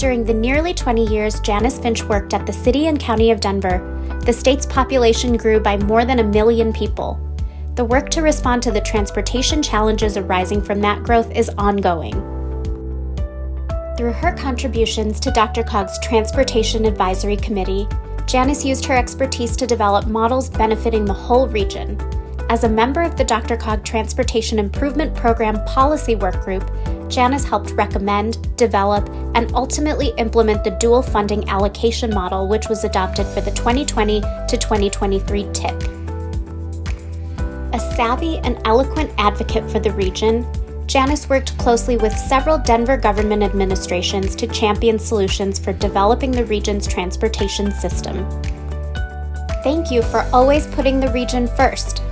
During the nearly 20 years Janice Finch worked at the City and County of Denver, the state's population grew by more than a million people. The work to respond to the transportation challenges arising from that growth is ongoing. Through her contributions to DRCOG's Transportation Advisory Committee, Janice used her expertise to develop models benefiting the whole region. As a member of the DRCOG Transportation Improvement Program Policy Work Group, Janice helped recommend, develop, and ultimately implement the dual funding allocation model, which was adopted for the 2020 to 2023 TIP. A savvy and eloquent advocate for the region, Janice worked closely with several Denver government administrations to champion solutions for developing the region's transportation system. Thank you for always putting the region first.